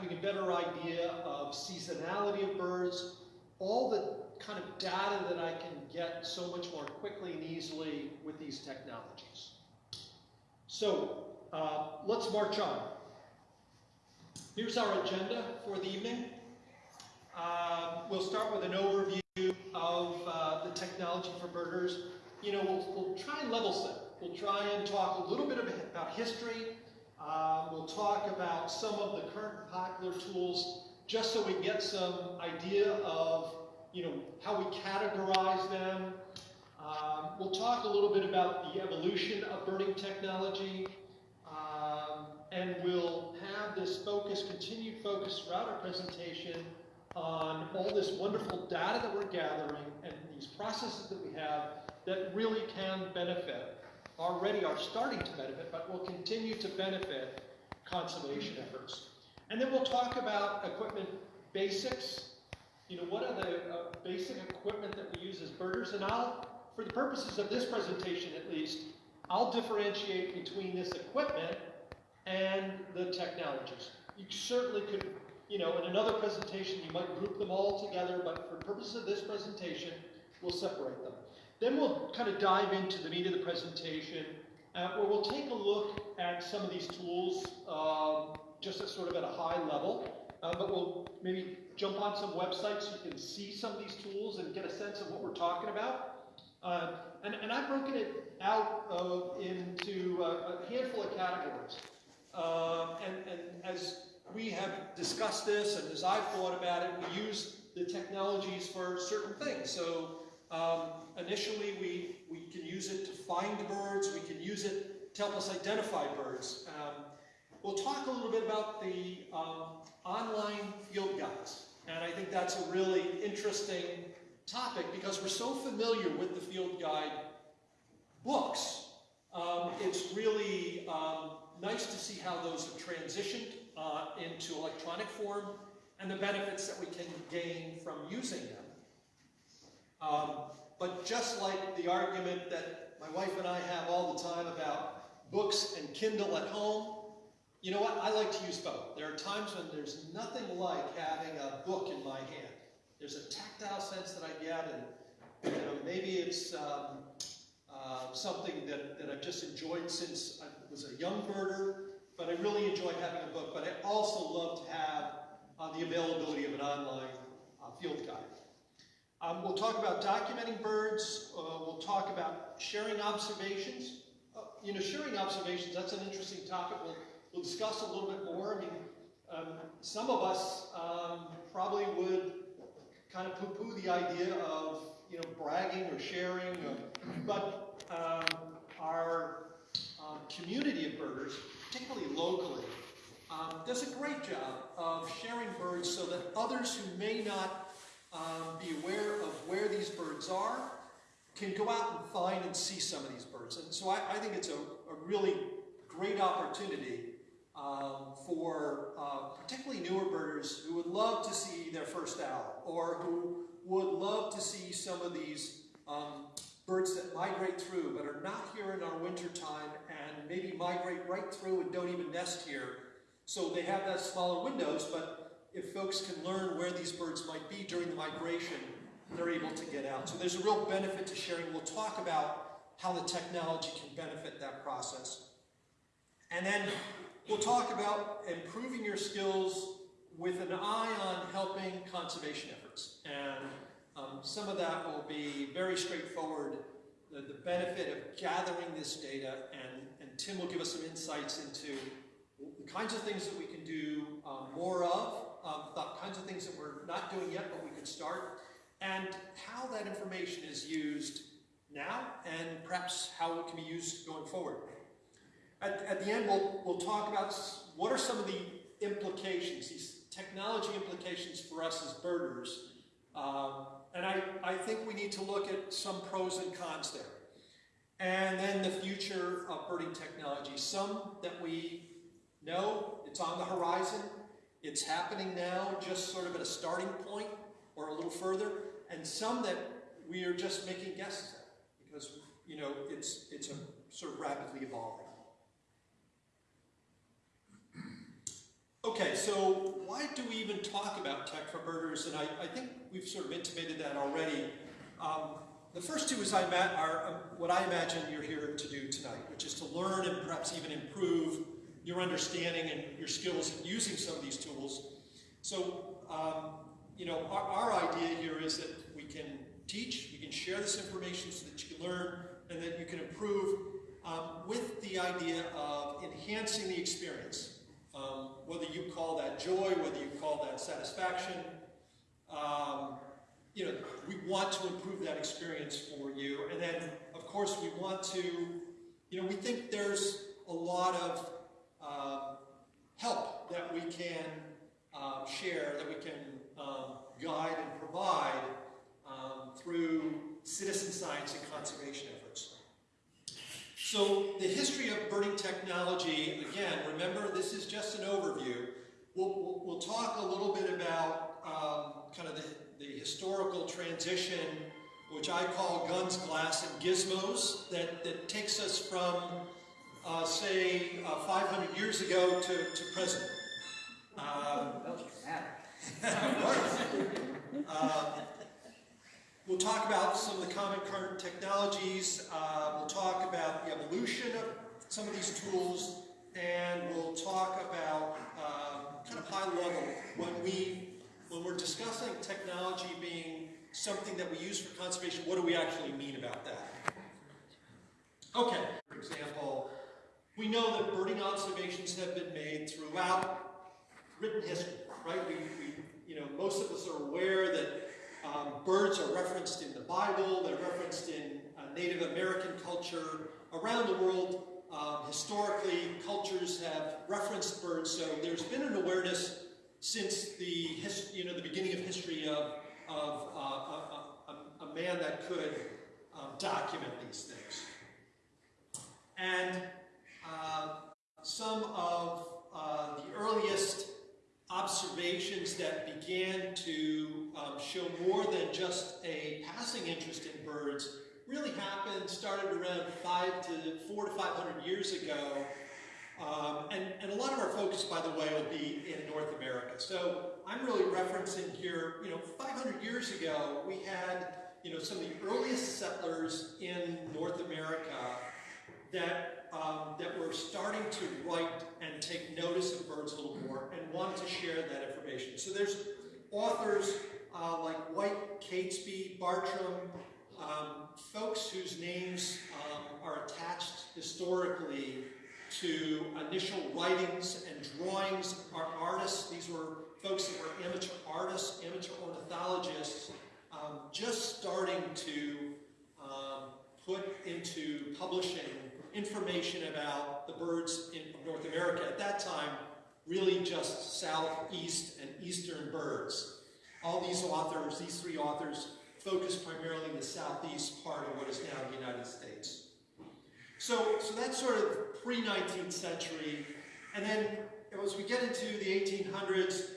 having a better idea of seasonality of birds, all the kind of data that I can get so much more quickly and easily with these technologies. So uh, let's march on. Here's our agenda for the evening. Uh, we'll start with an overview of uh, the technology for birders. You know, we'll, we'll, try and level set. We'll try and talk a little bit about history. Uh, we'll talk about some of the current popular tools just so we get some idea of, you know, how we categorize them. Um, we'll talk a little bit about the evolution of birding technology. Um, and we'll have this focus, continued focus throughout our presentation on all this wonderful data that we're gathering and these processes that we have that really can benefit, already are starting to benefit, but will continue to benefit conservation efforts. And then we'll talk about equipment basics. You know, what are the uh, basic equipment that we use as birders? And I'll, for the purposes of this presentation at least, I'll differentiate between this equipment and the technologies. You certainly could you know, in another presentation, you might group them all together, but for purposes of this presentation, we'll separate them. Then we'll kind of dive into the meat of the presentation, uh, where we'll take a look at some of these tools um, just at sort of at a high level, uh, but we'll maybe jump on some websites so you can see some of these tools and get a sense of what we're talking about. Uh, and, and, I've broken it out into a handful of categories. Uh, and, and as we have discussed this, and as I've thought about it, we use the technologies for certain things. So um, initially, we, we can use it to find birds. We can use it to help us identify birds. Um, we'll talk a little bit about the um, online field guides. And I think that's a really interesting topic because we're so familiar with the field guide books. Um, it's really um, nice to see how those have transitioned uh, into electronic form and the benefits that we can gain from using them. Um, but just like the argument that my wife and I have all the time about books and Kindle at home, you know what? I like to use both. There are times when there's nothing like having a book in my hand. There's a tactile sense that I get, and you know, maybe it's um, uh, something that, that I've just enjoyed since I was a young birder, but I really enjoy having a book. But I also love to have uh, the availability of an online uh, field guide. Um, we'll talk about documenting birds. Uh, we'll talk about sharing observations. Uh, you know, sharing observations, that's an interesting topic. We'll, we'll discuss a little bit more. I mean, um, some of us um, probably would kind of poo-poo the idea of, you know, bragging or sharing, or, but um, our um, community of birders particularly locally, um, does a great job of sharing birds so that others who may not um, be aware of where these birds are can go out and find and see some of these birds. And so I, I think it's a, a, really great opportunity um, for uh, particularly newer birders who would love to see their first owl or who would love to see some of these um, birds that migrate through but are not here in our winter time and maybe migrate right through and don't even nest here. So they have that smaller windows, but if folks can learn where these birds might be during the migration, they're able to get out. So there's a real benefit to sharing. We'll talk about how the technology can benefit that process. And then we'll talk about improving your skills with an eye on helping conservation efforts. And um, some of that will be very straightforward, the, the, benefit of gathering this data, and, and Tim will give us some insights into the kinds of things that we can do um, more of, um, the kinds of things that we're not doing yet, but we could start, and how that information is used now, and perhaps how it can be used going forward. At, at the end, we'll, we'll talk about what are some of the implications, these technology implications for us as birders, um, and I, I think we need to look at some pros and cons there. And then the future of birding technology. Some that we know, it's on the horizon, it's happening now, just sort of at a starting point or a little further, and some that we are just making guesses at because you know it's it's a sort of rapidly evolving. Okay, so why do we even talk about tech for birders? And I, I think we've sort of intimated that already. Um, the first two is I are uh, what I imagine you're here to do tonight, which is to learn and perhaps even improve your understanding and your skills in using some of these tools. So, um, you know, our, our idea here is that we can teach, we can share this information so that you can learn and that you can improve um, with the idea of enhancing the experience. Um, whether you call that joy, whether you call that satisfaction, um, you know, we want to improve that experience for you. And then, of course, we want to, you know, we think there's a lot of help that we can uh, share, that we can um, guide and provide um, through citizen science and conservation efforts. So the history of birding technology, again, remember this is just an overview. We'll, we'll, we'll talk a little bit about um, kind of the, the historical transition, which I call guns, glass, and gizmos, that, that takes us from, uh, say, uh, 500 years ago to, to present. Um, uh, we'll talk about some of the common current technologies. Uh, we'll talk about the evolution of some of these tools, and we'll talk about uh, kind of high level when we when we're discussing technology being something that we use for conservation. What do we actually mean about that? Okay, for example, we know that birding observations have been made throughout written history, right? We, we you know, most of us are aware that um, birds are referenced in the Bible, they're referenced in uh, Native American culture. Around the world, um, historically, cultures have referenced birds, so there's been an awareness since the, you know, the beginning of history of, of uh, a, a, a, man that could um, document these things. And uh, some of uh, the earliest observations that began to um, show more than just a passing interest in birds really happened, started around five to four to 500 years ago. Um, and, and a lot of our focus, by the way, will be in North America. So I'm really referencing here, you know, 500 years ago, we had, you know, some of the earliest settlers in North America that, um, that were starting to write and take notice of birds a little more and wanted to share that information. So there's authors uh, like White, Catesby, Bartram, um, folks whose names um, are attached historically to initial writings and drawings are artists. These were folks that were amateur artists, amateur ornithologists, um, just starting to um, put into publishing information about the birds in North America. At that time, really just southeast and eastern birds. All these authors, these three authors, focus primarily in the southeast part of what is now the United States. So, so that's sort of pre-19th century. And then as we get into the 1800s,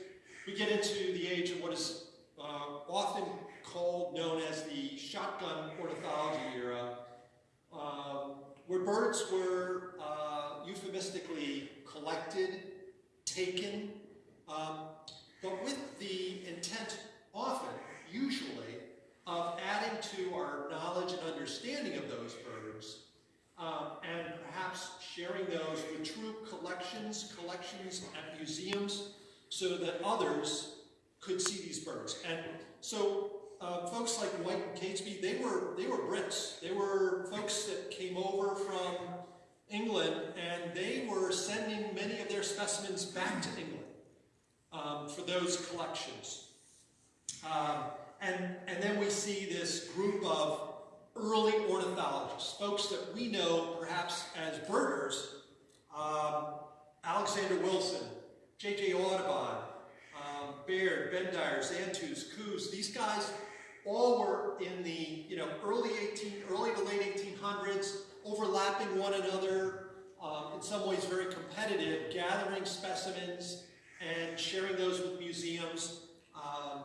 we get into the age of what is uh, often called, known as the shotgun ornithology era. Um, where birds were uh, euphemistically collected, taken, um, but with the intent often, usually, of adding to our knowledge and understanding of those birds, um, and perhaps sharing those with true collections, collections at museums, so that others could see these birds. And so uh, folks like White and Catesby, they were, they were Brits. They were folks that came over from England and they were sending many of their specimens back to England um, for those collections. Um, and, and then we see this group of early ornithologists, folks that we know perhaps as birders, um, Alexander Wilson, J.J. Audubon, um, Baird, Bendire, Xantus, Coues, these guys all were in the you know early 18, early to late 1800s, overlapping one another, um, in some ways very competitive, gathering specimens and sharing those with museums. Um,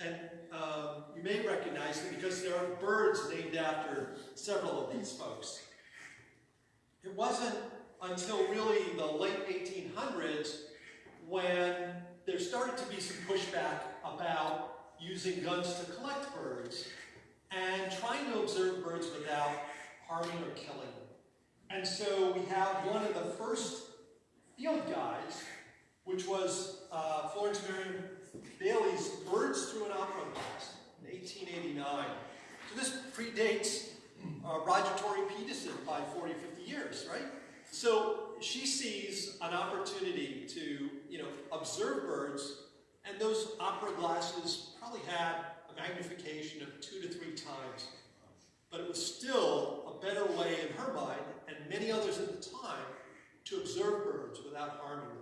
and um, you may recognize them because there are birds named after several of these folks. It wasn't until really the late 1800s when there started to be some pushback about using guns to collect birds and trying to observe birds without harming or killing them. And so we have one of the first field guides, which was uh, Florence Merriam Bailey's Birds Through an Opera Glass in 1889. So this predates uh, Roger Tory Peterson by 40, 50 years, right? So she sees an opportunity to, you know, observe birds, and those opera glasses probably had a magnification of two to three times. But it was still a better way in her mind, and many others at the time, to observe birds without harming them.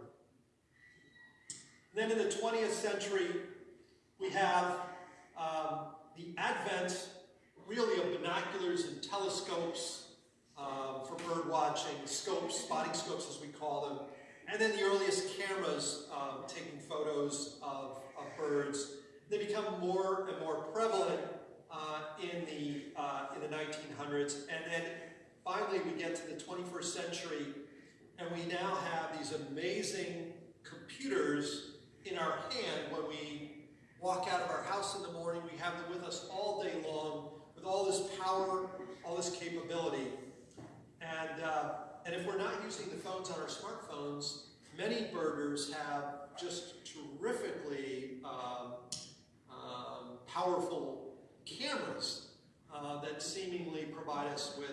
Then in the 20th century, we have um, the advent, really, of binoculars and telescopes um, for bird watching, scopes, spotting scopes as we call them, and then the earliest cameras um, taking photos of, of, birds. They become more and more prevalent uh, in, the, uh, in the 1900s, and then finally we get to the 21st century, and we now have these amazing computers in our hand when we walk out of our house in the morning. We have them with us all day long with all this power, all this capability. And, uh, and if we're not using the phones on our smartphones, many birders have just terrifically um, um, powerful cameras uh, that seemingly provide us with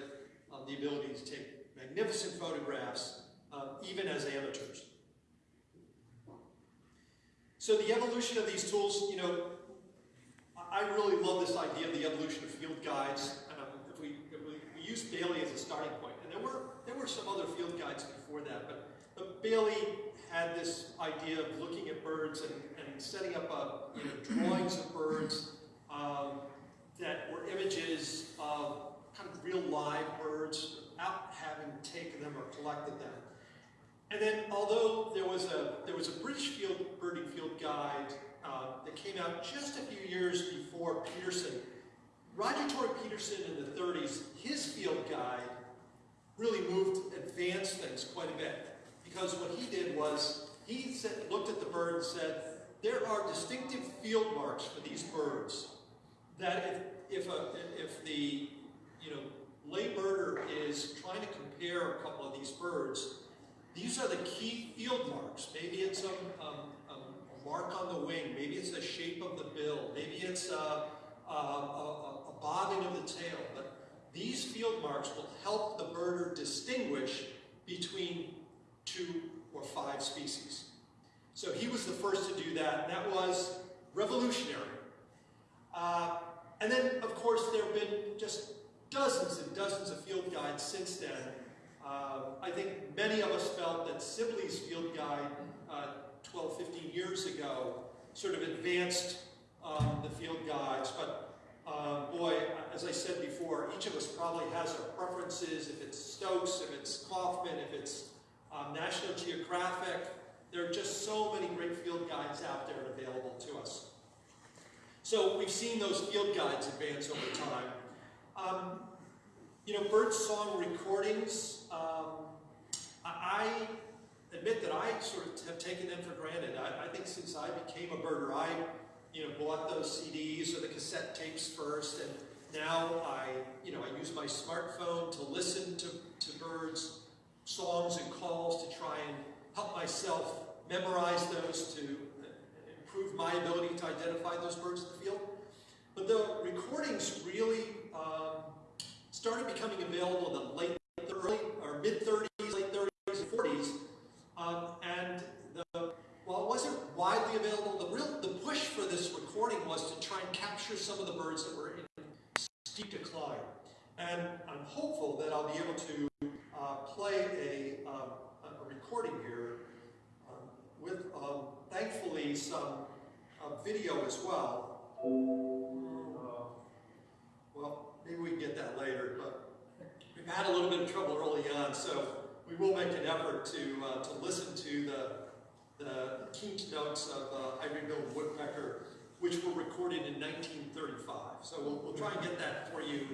uh, the ability to take magnificent photographs, uh, even as amateurs. So the evolution of these tools, you know, I really love this idea of the evolution of field guides. Um, if, we, if we, we use Bailey as a starting point, and there were there were some other field guides before that, but, but Bailey had this idea of looking at birds and, and setting up a, you know, drawings of birds um, that were images of kind of real live birds without having taken them or collected them. And then, although there was a there was a British field birding field guide uh, that came out just a few years before Peterson, Roger Tory Peterson in the 30s, his field guide really moved, advanced things quite a bit. Because what he did was, he said, looked at the bird and said, there are distinctive field marks for these birds that if, if, a, if the you know, lay birder is trying to compare a couple of these birds, these are the key field marks. Maybe it's a, a, mark on the wing, maybe it's the shape of the bill, maybe it's a, a, a bobbing of the tail. But these field marks will help the birder distinguish between two or five species. So he was the first to do that, that was revolutionary. Uh, and then, of course, there have been just dozens and dozens of field guides since then. Uh, I think many of us felt that Sibley's field guide uh, 12, 15 years ago sort of advanced um, the field guides, but uh, boy, as I said before, each of us probably has our preferences. If it's Stokes, if it's Kaufman, if it's um, National Geographic, there are just so many great field guides out there and available to us. So we've seen those field guides advance over time. Um, you know, bird song recordings, um, I admit that I sort of have taken them for granted. I, I think since I became a birder, I you know, bought those CDs or the cassette tapes first, and now I, you know, I use my smartphone to listen to, to birds, songs and calls to try and help myself memorize those to improve my ability to identify those birds in the field. But the recordings really um, started becoming available in the late, early, or mid-30s, late 30s, and 40s, um, and the while it wasn't widely available, the real the push for this recording was to try and capture some of the birds that were in steep decline. And I'm hopeful that I'll be able to uh, play a, um, a, recording here um, with, um, thankfully, some uh, video as well. Well, maybe we can get that later, but we've had a little bit of trouble early on, so we will make an effort to, uh, to listen to the the keynotes notes of uh, Ivory-billed woodpecker, which were recorded in 1935. So we'll, we'll try and get that for you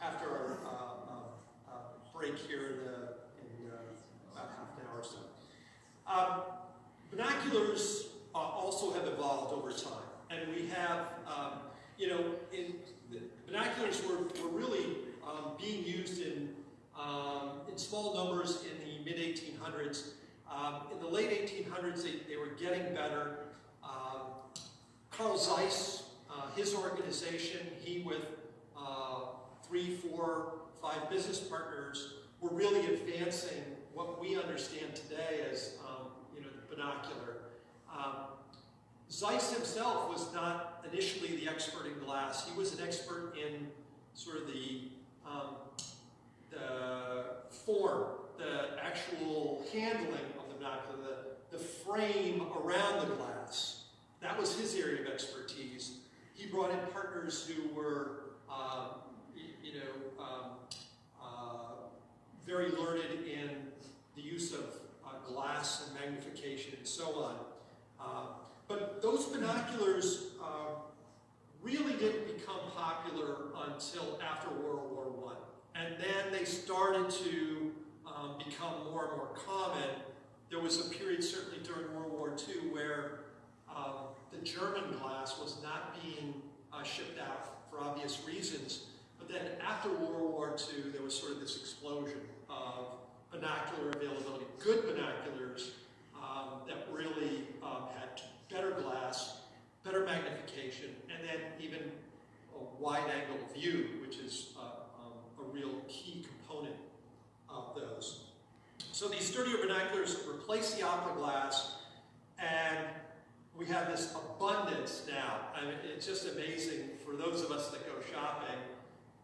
after our uh, uh, uh break here in, in uh, about half an hour or so. Um, binoculars also also have evolved over time. And we have, um, you know, in, the binoculars were, were really um, being used in, um, in small numbers in the mid-1800s. Um, in the late 1800s, they, they were getting better. Um, Carl Zeiss, uh, his organization, he with uh, three, four, five business partners were really advancing what we understand today as um, you know, the binocular. Um, Zeiss himself was not initially the expert in glass. He was an expert in sort of the, um, the form, the actual handling of the binocular, the, the frame around the glass. That was his area of expertise. He brought in partners who were, um, you know, um, uh, very learned in the use of uh, glass and magnification and so on. Uh, but those binoculars uh, really didn't become popular until after World War I. And then they started to um, become more and more common. There was a period, certainly during World War II, where um, the German glass was not being uh, shipped out for obvious reasons. But then after World War II, there was sort of this explosion of binocular availability, good binoculars um, that really um, had better glass, better magnification, and then even a wide angle view, which is uh, um, a real key component of those. So these sturdier binoculars replace the opera glass, and we have this abundance now. I mean, it's just amazing for those of us that go shopping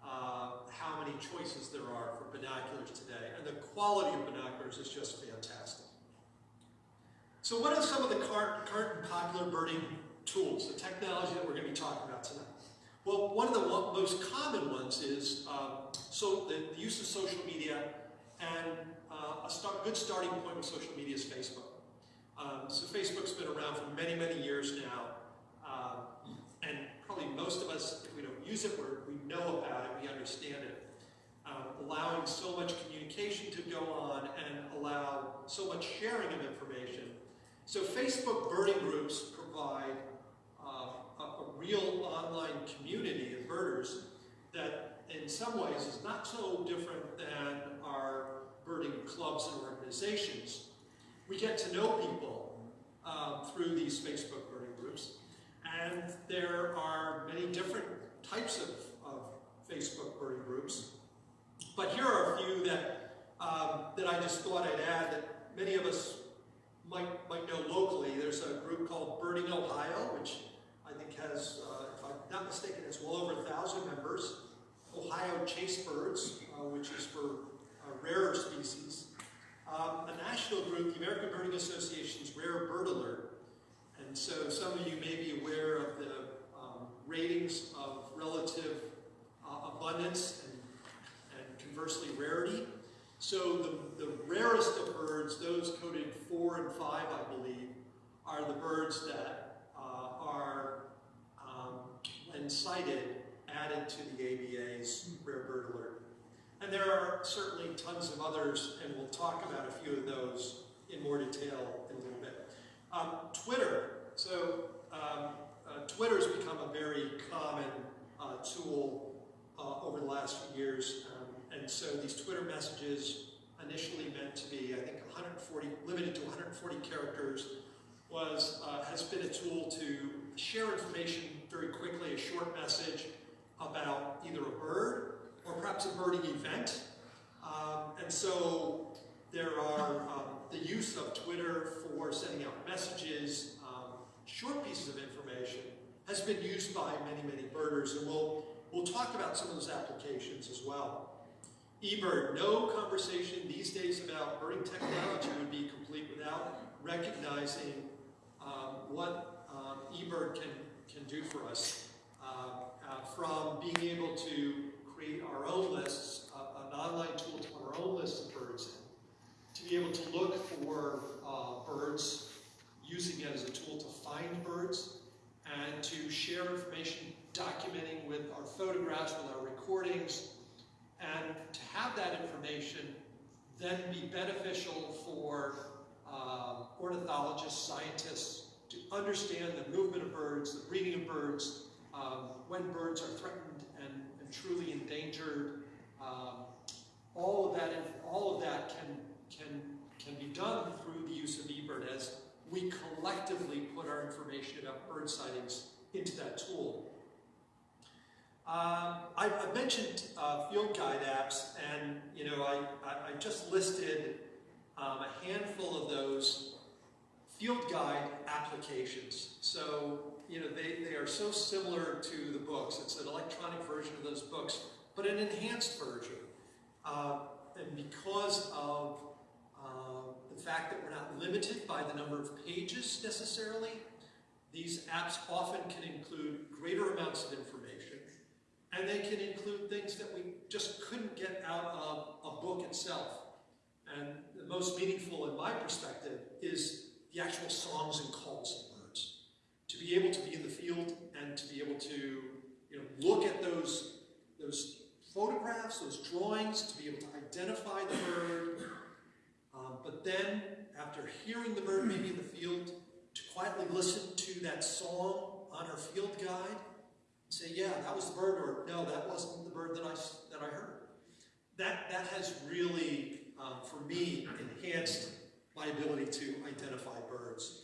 uh, how many choices there are for binoculars today. And the quality of binoculars is just fantastic. So what are some of the current, popular birding tools, the technology that we're going to be talking about tonight? Well, one of the most common ones is um, so the, the, use of social media, and uh, a start, good starting point with social media is Facebook. Um, so Facebook's been around for many, many years now, uh, and probably most of us, if we don't use it, we know about it, we understand it. Um, allowing so much communication to go on and allow so much sharing of information. So Facebook birding groups provide uh, a, a real online community of birders that in some ways is not so different than our birding clubs and organizations. We get to know people um, through these Facebook birding groups, and there are many different types of, of Facebook birding groups. But here are a few that, um, that I just thought I'd add that many of us might, might know locally. There's a group called Birding Ohio, which I think has, uh, if I'm not mistaken, it's well over a thousand members. Ohio Chase Birds, uh, which is for uh, rarer species. Um, a national group, the American Birding Association's Rare Bird Alert. And so some of you may be aware of the um, ratings of relative uh, abundance and, and conversely rarity. So the, the rarest of birds, those coded four and five, I believe, are the birds that uh, are, um, when sighted, added to the ABA's Rare Bird Alert. And there are certainly tons of others, and we'll talk about a few of those in more detail in a little bit. Um, Twitter. So um, uh, Twitter has become a very common uh, tool uh, over the last few years. Um, and so these Twitter messages, initially meant to be, I think, 140, limited to 140 characters, was uh, has been a tool to share information very quickly, a short message about either a bird or perhaps a birding event. Um, and so there are um, the use of Twitter for sending out messages, um, short pieces of information, has been used by many, many birders, and we'll, we'll talk about some of those applications as well. eBird, no conversation these days about birding technology would be complete without recognizing um, what um, eBird can, can do for us. Uh, uh, from being able to create our own lists, uh, an online tool to put our own list of birds in, to be able to look for uh, birds, using it as a tool to find birds, and to share information, documenting with our photographs, with our recordings, and to have that information then be beneficial for uh, ornithologists, scientists, to understand the movement of birds, the breeding of birds, um, when birds are threatened and, truly endangered. Um, all of that, all of that can, can, can be done through the use of eBird as we collectively put our information about bird sightings into that tool. Uh, I, I, mentioned uh, field guide apps, and you know, I, I, I just listed um, a handful of those field guide applications. So, you know, they, they are so similar to the books. It's an electronic version of those books, but an enhanced version. Uh, and because of uh, the fact that we're not limited by the number of pages necessarily, these apps often can include greater amounts of information, and they can include things that we just couldn't get out of a book itself. And the most meaningful in my perspective is the actual songs and calls. To be able to be in the field and to be able to you know, look at those, those photographs, those drawings, to be able to identify the bird, um, but then after hearing the bird maybe in the field, to quietly listen to that song on our field guide, and say, yeah, that was the bird, or no, that wasn't the bird that I, that I heard. That, that has really, um, for me, enhanced my ability to identify birds.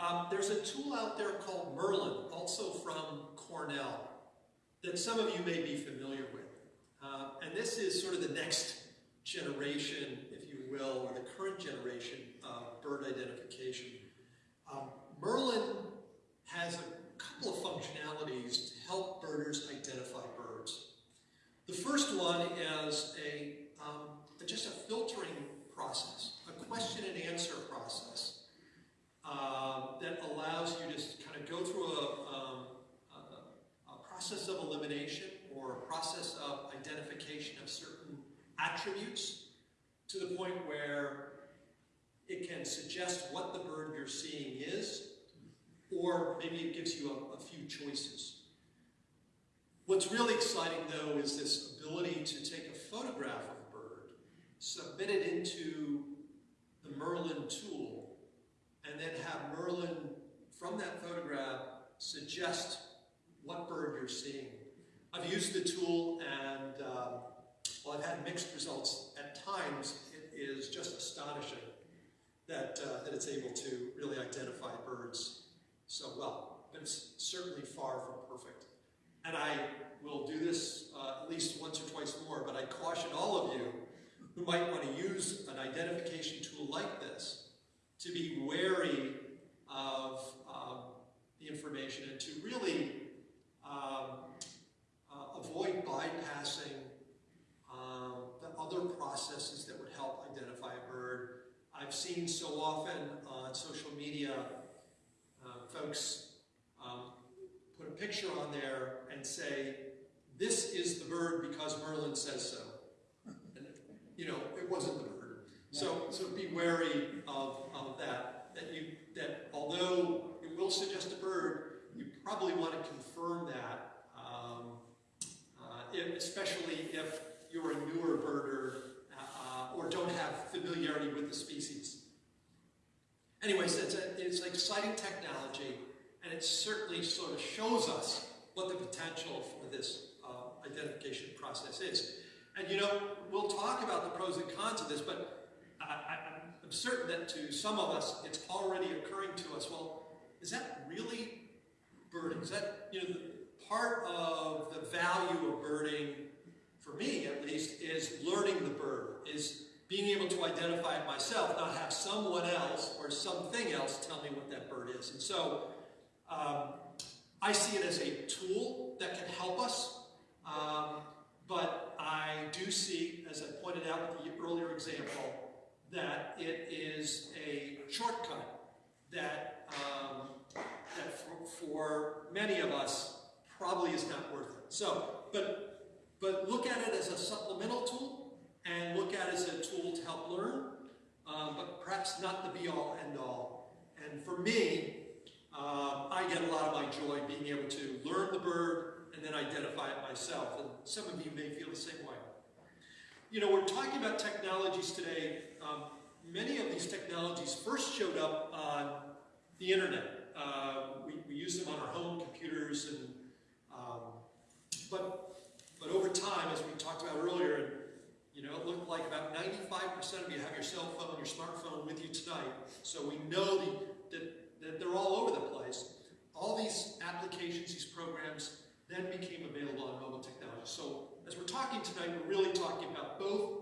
Um, there's a tool out there called Merlin, also from Cornell, that some of you may be familiar with. Uh, and this is sort of the next generation, if you will, process is. And you know, we'll talk about the pros and cons of this, but I, am certain that to some of us, it's already occurring to us, well, is that really birding? Is that, you know, part of the value of birding, for me at least, is learning the bird, is being able to identify it myself, not have someone else or something else tell me what that bird is. And so um, I see it as a tool that can help us, um, but I do see, as I pointed out with the earlier example, that it is a shortcut that, um, that for, for many of us probably is not worth it. So, but, but look at it as a supplemental tool and look at it as a tool to help learn, um, but perhaps not the be-all, end-all. And for me, um, I get a lot of my joy being able to learn the bird and then identify it myself. And some of you may feel the same way. You know, we're talking about technologies today. Um, many of these technologies first showed up on the internet. Uh, we, we use them on our home computers, and um, but but over time, as we talked about earlier, you know, it looked like about 95% of you have your cell phone, your smartphone with you tonight. So we know the, that, that they're all over the place. All these applications, these programs, then became available on mobile technology. So as we're talking tonight, we're really talking about both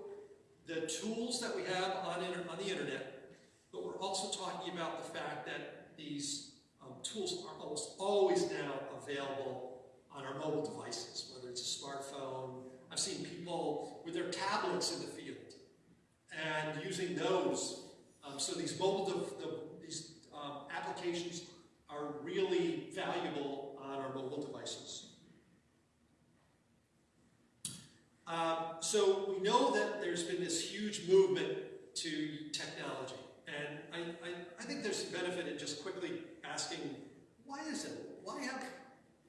the tools that we have on, on the internet, but we're also talking about the fact that these um, tools are almost always now available on our mobile devices, whether it's a smartphone. I've seen people with their tablets in the field and using those. Um, so these mobile, the, these um, applications are really valuable on our mobile devices. Um, so we know that there's been this huge movement to technology. And I, I, I think there's some benefit in just quickly asking, why is it? Why have,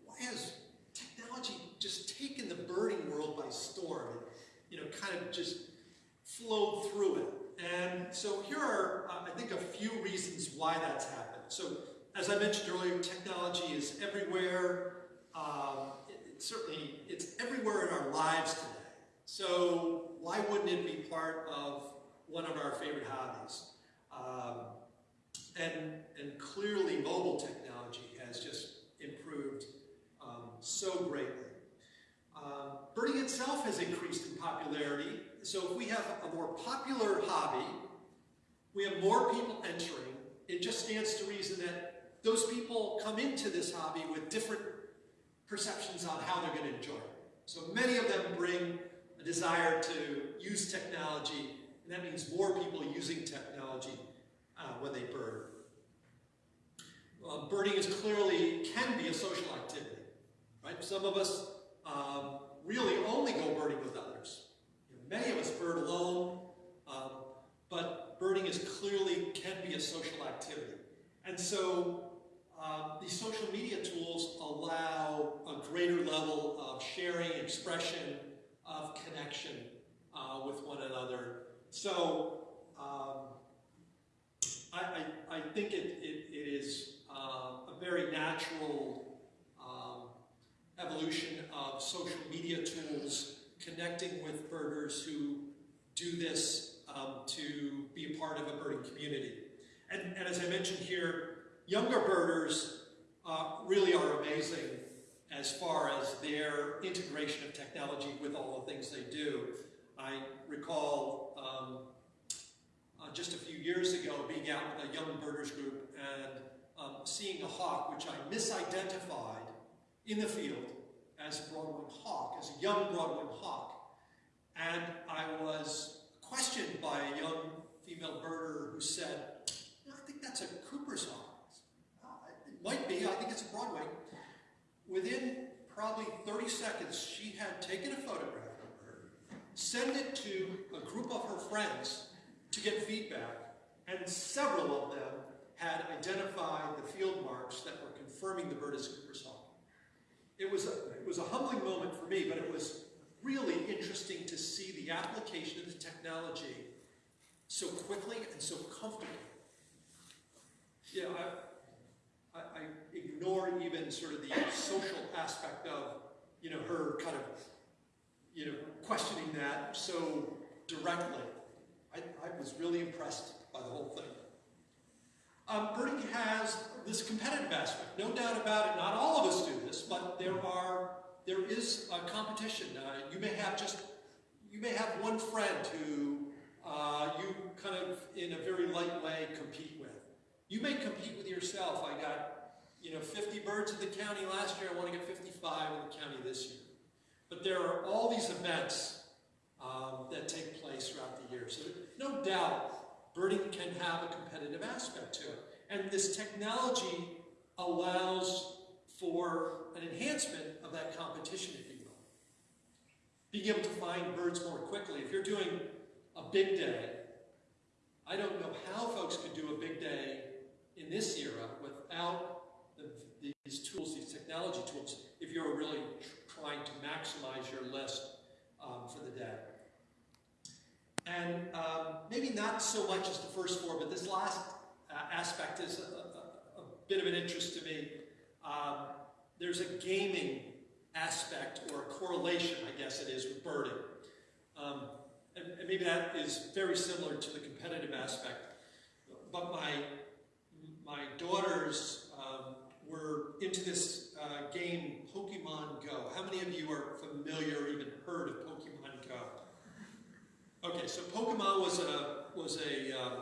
why has technology just taken the birding world by storm and, you know, kind of just flowed through it? And so here are, uh, I think, a few reasons why that's happened. So as I mentioned earlier, technology is everywhere. Um, it, it certainly, it's everywhere in our lives today. So why wouldn't it be part of one of our favorite hobbies? Um, and, and clearly mobile technology has just improved um, so greatly. Um, birding itself has increased in popularity. So if we have a more popular hobby, we have more people entering, it just stands to reason that those people come into this hobby with different perceptions on how they're going to enjoy it. So many of them bring a desire to use technology, and that means more people using technology uh, when they bird. Uh, birding is clearly, can be a social activity, right? Some of us um, really only go birding with others. You know, many of us bird alone, um, but birding is clearly, can be a social activity. And so um, these social media tools allow a greater level of sharing, expression, of connection uh, with one another. So um, I, I, I, think it, it, it is uh, a very natural um, evolution of social media tools connecting with birders who do this um, to be a part of a birding community. And, and as I mentioned here, younger birders uh, really are amazing as far as their integration of technology with all the things they do. I recall um, uh, just a few years ago being out with a young birders group and um, seeing a hawk which I misidentified in the field as a broadwing hawk, as a young broadwing hawk. And I was questioned by a young female birder who said, I think that's a Cooper's hawk. It might be, I think it's a broadwing. Within probably 30 seconds, she had taken a photograph of her, sent it to a group of her friends to get feedback, and several of them had identified the field marks that were confirming the bird is Cooper's hawk. It was, a, it was a humbling moment for me, but it was really interesting to see the application of the technology so quickly and so comfortably. Yeah, I, I, I ignore even sort of the social aspect of, you know, her kind of, you know, questioning that so directly. I, I was really impressed by the whole thing. Um, has this competitive aspect, no doubt about it. Not all of us do this, but there are there is a competition. Uh, you may have just you may have one friend who uh, you kind of in a very light way compete with. You may compete with yourself. I got you know 50 birds in the county last year. I want to get 55 in the county this year. But there are all these events um, that take place throughout the year. So no doubt, birding can have a competitive aspect to it. And this technology allows for an enhancement of that competition, if you will. Being able to find birds more quickly. If you're doing a big day, I don't know how folks could do a big day in this era without these tools, these technology tools, if you're really trying to maximize your list um, for the day. And um, maybe not so much as the first four, but this last uh, aspect is a, a, a bit of an interest to me. Um, there's a gaming aspect or a correlation, I guess it is, with birding. Um, and, and maybe that is very similar to the competitive aspect. But my, my daughters were into this uh, game, Pokemon Go. How many of you are familiar or even heard of Pokemon Go? Okay, so Pokemon was a, was a, um,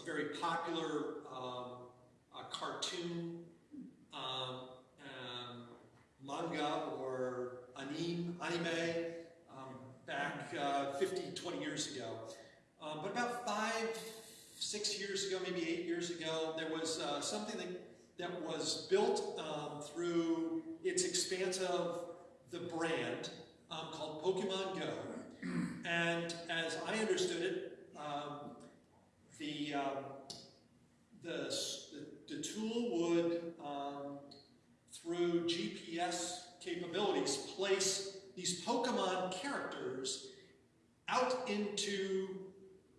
a very popular um, a cartoon um, um, manga or anime, anime um, back uh, 50, 20 years ago. Um, but about five, six years ago, maybe eight years ago, there was uh, something that, that was built um, through its expanse of the brand um, called Pokemon Go. And as I understood it, um, the, um, the, the, tool would, um, through GPS capabilities, place these Pokemon characters out into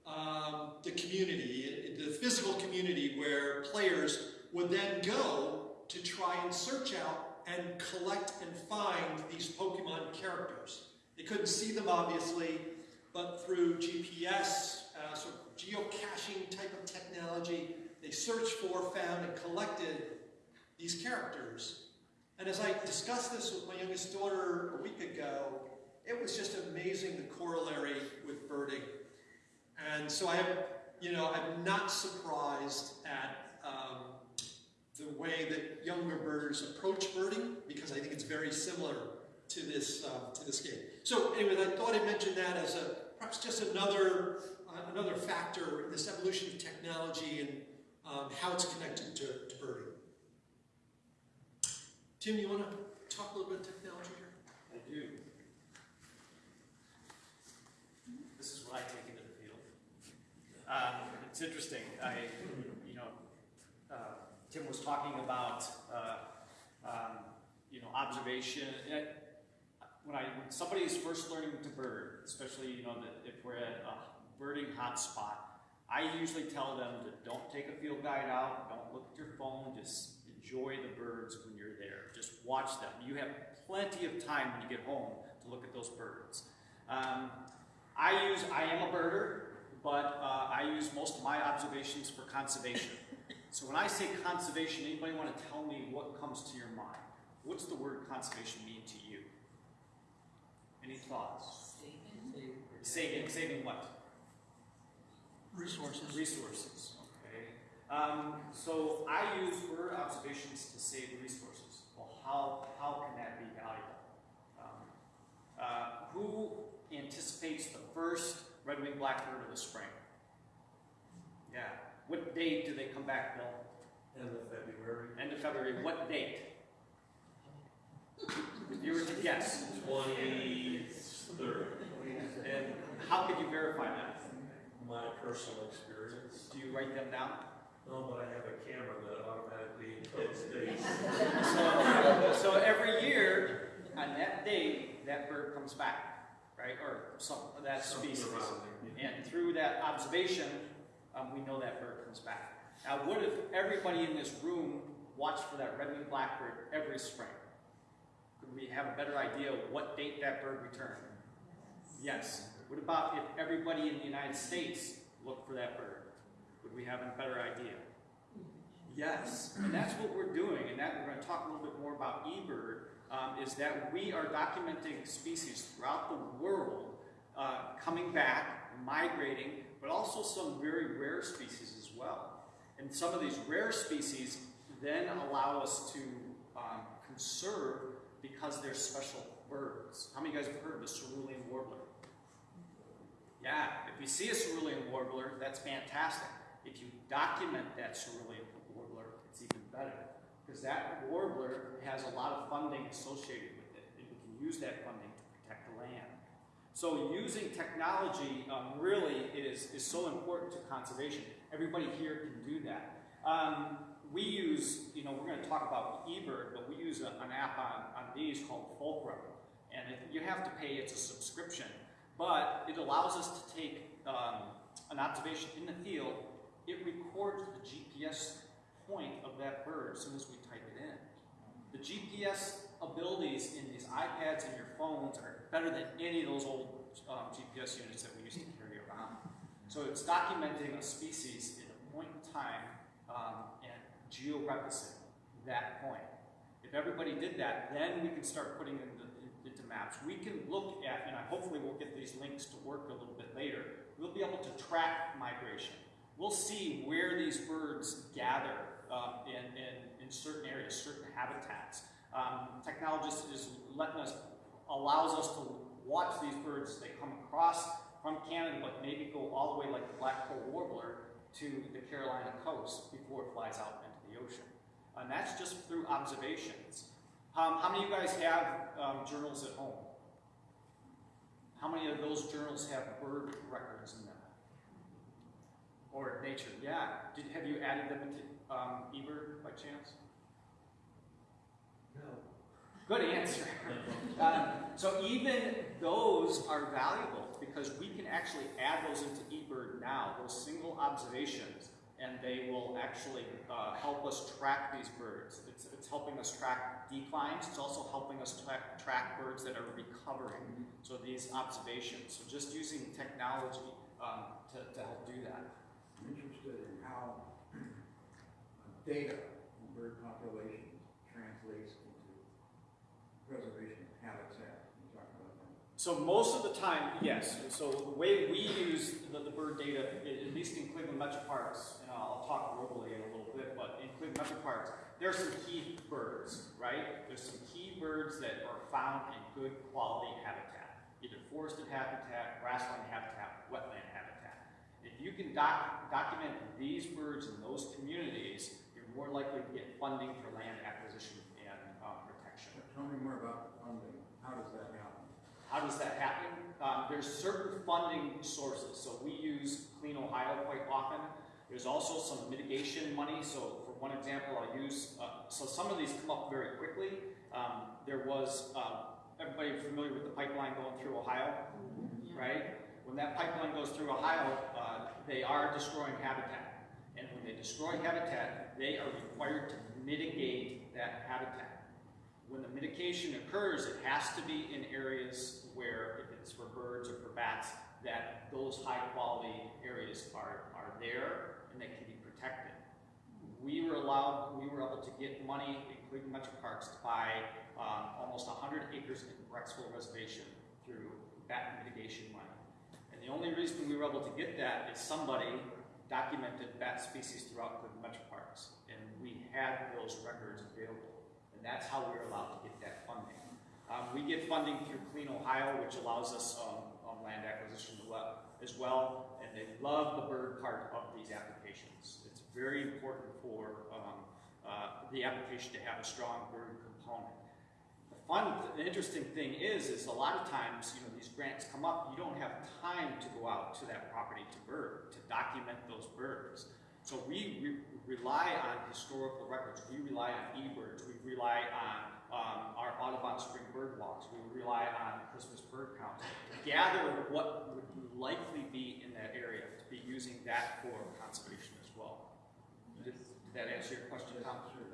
um, the community, the physical community where players would then go to try and search out and collect and find these Pokemon characters. They couldn't see them obviously, but through GPS, uh, sort of geocaching type of technology, they searched for, found, and collected these characters. And as I discussed this with my youngest daughter a week ago, it was just amazing the corollary with birding. And so I am, you know, I'm not surprised at um, the way that younger birders approach birding because I think it's very similar to this uh, to this game. So, anyway, I thought I'd mention that as a perhaps just another uh, another factor in this evolution of technology and um, how it's connected to, to birding. Tim, you want to talk a little bit of technology here? I do. This is what I take into the field. Um, it's interesting. I, Tim was talking about, uh, um, you know, observation. When I when somebody is first learning to bird, especially you know if we're at a birding hotspot, I usually tell them to don't take a field guide out, don't look at your phone, just enjoy the birds when you're there. Just watch them. You have plenty of time when you get home to look at those birds. Um, I use, I am a birder, but uh, I use most of my observations for conservation. So when I say conservation, anybody want to tell me what comes to your mind? What's the word conservation mean to you? Any thoughts? Saving, saving saving what? Resources. Resources, okay. Um, so I use bird observations to save resources. Well, how, how can that be valuable? Um, uh, who anticipates the first red-winged blackbird of the spring? Yeah. What date do they come back, Bill? End of February. End of February. What date? If you were to guess. Twenty-third. And how could you verify that? My personal experience. Do you write them down? No, but I have a camera that automatically hits dates. So, so every year, on that date, that bird comes back, right? Or some, that Something species. around there. And through that observation, um, we know that bird comes back. Now, what if everybody in this room watched for that red-winged blackbird every spring? Could we have a better idea of what date that bird returned? Yes. What about if everybody in the United States looked for that bird? Would we have a better idea? Yes, and that's what we're doing, and that we're going to talk a little bit more about eBird, um, is that we are documenting species throughout the world uh, coming back, migrating, but also some very rare species as well. And some of these rare species then allow us to um, conserve because they're special birds. How many of you guys have heard of the cerulean warbler? Yeah, if you see a cerulean warbler, that's fantastic. If you document that cerulean warbler, it's even better. Because that warbler has a lot of funding associated with it, and we can use that funding to protect the land. So using technology um, really is, is so important to conservation. Everybody here can do that. Um, we use, you know, we're going to talk about eBird, but we use a, an app on, on these called Fulcrum. And you have to pay, it's a subscription. But it allows us to take um, an observation in the field, it records the GPS point of that bird as soon as we type it in. The GPS abilities in these iPads and your phones are better than any of those old um, GPS units that we used to carry around. So it's documenting a species at a point in time um, and georeferencing that point. If everybody did that, then we can start putting into, into maps. We can look at, and I hopefully we'll get these links to work a little bit later. We'll be able to track migration. We'll see where these birds gather um, in, in, in certain areas, certain habitats. Um, technologists is letting us, allows us to watch these birds they come across from Canada, but maybe go all the way like the blackpoll warbler to the Carolina coast before it flies out into the ocean. And that's just through observations. Um, how many of you guys have um, journals at home? How many of those journals have bird records in them? Or nature? Yeah. Did, have you added them into um, eBird by chance? Good answer. Um, so even those are valuable because we can actually add those into eBird now, those single observations, and they will actually uh, help us track these birds. It's, it's helping us track declines. It's also helping us track, track birds that are recovering. So these observations. So just using technology um, to, to help do that. I'm interested in how data on bird populations translates into preservation of habitat. Can you talk about that? So most of the time, yes. So the way we use the, the bird data, at least in Cleveland Metro Parks, and I'll talk globally in a little bit, but in Cleveland Metro Parks, there are some key birds, right? There's some key birds that are found in good quality habitat, either forested habitat, grassland habitat, wetland habitat. If you can doc, document these birds in those communities, you're more likely to get funding for land acquisition and uh, protection. Tell me more about funding. How does that happen? How does that happen? Um, there's certain funding sources. So we use Clean Ohio quite often. There's also some mitigation money. So for one example, I'll use, uh, so some of these come up very quickly. Um, there was, um, everybody familiar with the pipeline going through Ohio, right? When that pipeline goes through Ohio, uh, they are destroying habitat. And when they destroy habitat, they are required to mitigate that habitat. When the mitigation occurs, it has to be in areas where, if it's for birds or for bats, that those high quality areas are, are there and they can be protected. We were allowed, we were able to get money, including Metro Parks, to buy um, almost 100 acres in Brecksville Reservation through bat mitigation money. And the only reason we were able to get that is somebody documented bat species throughout the Metro Parks, and we had those records available. And that's how we were allowed to get that funding. Um, we get funding through Clean Ohio, which allows us um, um, land acquisition as well- and they love the bird part of these applications. It's very important for um, uh, the application to have a strong bird component. The fun, the interesting thing is, is a lot of times, you know, these grants come up, you don't have time to go out to that property to bird, to document those birds. So we re- rely on historical records, we rely on eBirds, we rely on um, our Audubon Spring Bird Walks, we rely on Christmas bird counts, to gather what would likely be in that area, to be using that for conservation as well. Did, did that answer your question, Tom? Sure.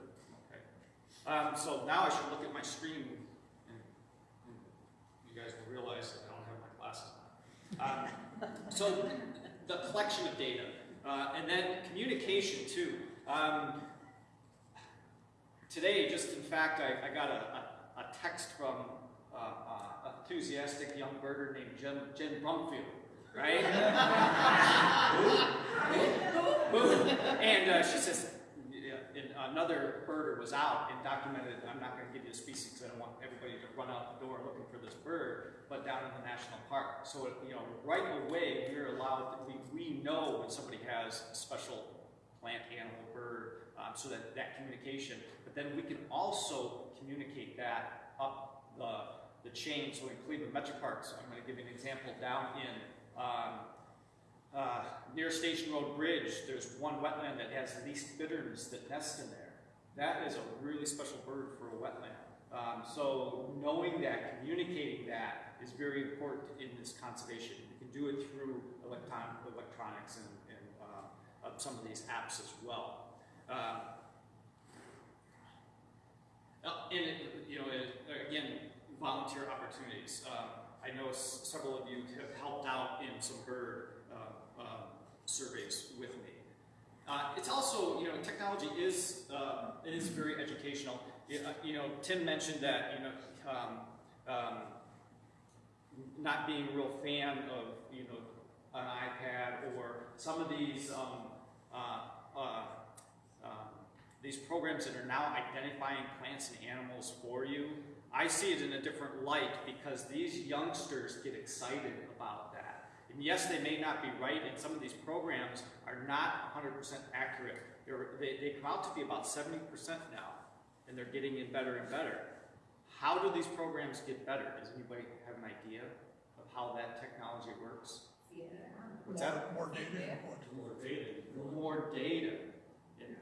Okay. Um, so now I should look at my screen and, and you guys will realize that I don't have my glasses on. Um, so the collection of data, uh, and then communication too. Um, today, just in fact, I, I got a, a, a text from uh, uh, enthusiastic young birder named Jen, Jen Brumfield, right? And uh, she says, another birder was out and documented, I'm not going to give you the species because I don't want everybody to run out the door looking for this bird, but down in the national park. So, you know, right away, we're allowed, we, we know when somebody has a special plant, animal, bird, um, so that that communication, then we can also communicate that up the, the chain. So in Cleveland Metro Parks, I'm going to give an example down in um, uh, near Station Road Bridge, there's one wetland that has least bitterns that nest in there. That is a really special bird for a wetland. Um, so knowing that, communicating that is very important in this conservation. You can do it through electron, electronics and, and uh, uh, some of these apps as well. Um, uh, and it, you know, it, again, volunteer opportunities. Um, I know several of you have helped out in some bird uh, um, surveys with me. Uh, it's also, you know, technology is uh, it is very educational. You uh, you know, Tim mentioned that you know um, um, not being a real fan of you know an iPad or some of these um, uh, uh, um, these programs that are now identifying plants and animals for you. I see it in a different light because these youngsters get excited about that. And yes, they may not be right, and some of these programs are not 100% accurate. They're, they, they come out to be about 70% now, and they're getting in better and better. How do these programs get better? Does anybody have an idea of how that technology works? What's that? More data. More data. more data.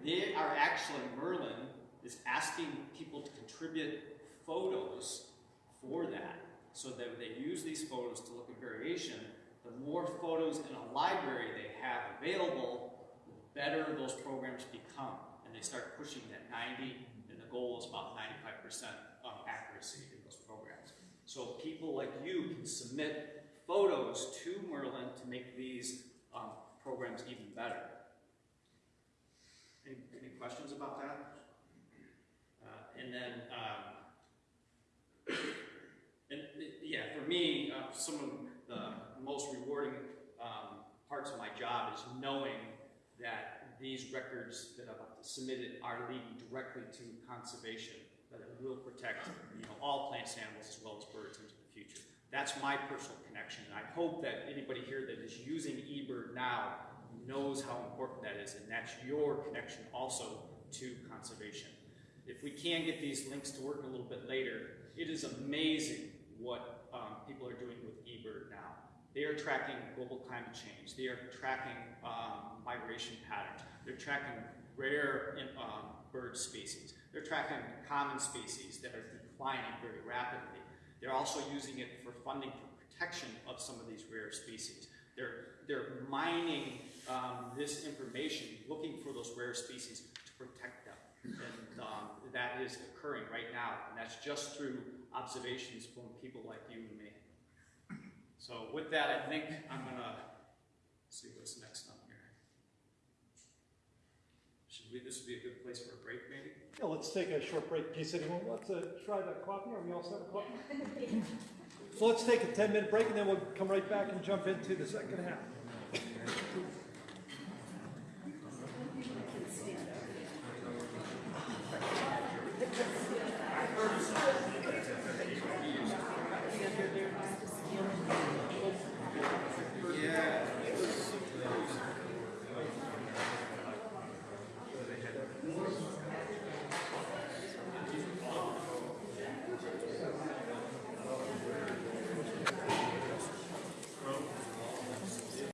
They are actually, Merlin is asking people to contribute photos for that. So that they use these photos to look at variation. The more photos in a library they have available, the better those programs become. And they start pushing that 90, and the goal is about 95% um, accuracy in those programs. So people like you can submit photos to Merlin to make these um, programs even better. Any, any questions about that? Uh, and then, um, and uh, yeah, for me, uh, some of the most rewarding um, parts of my job is knowing that these records that I've submitted are leading directly to conservation, that it will protect, you know, all plants and animals as well as birds into the future. That's my personal connection, and I hope that anybody here that is using eBird now knows how important that is, and that's your connection also to conservation. If we can get these links to work a little bit later, it is amazing what um, people are doing with eBird now. They are tracking global climate change. They are tracking um, migration patterns. They're tracking rare um, bird species. They're tracking common species that are declining very rapidly. They're also using it for funding for protection of some of these rare species. They're, they're mining um, this information, looking for those rare species to protect them. And um, that is occurring right now, and that's just through observations from people like you and me. So with that, I think I'm gonna see what's next on here. Should we, this would be a good place for a break, maybe? Yeah, let's take a short break in case anyone wants to try that coffee. Are we all set with coffee? So let's take a ten minute break and then we'll come right back and jump into the second half.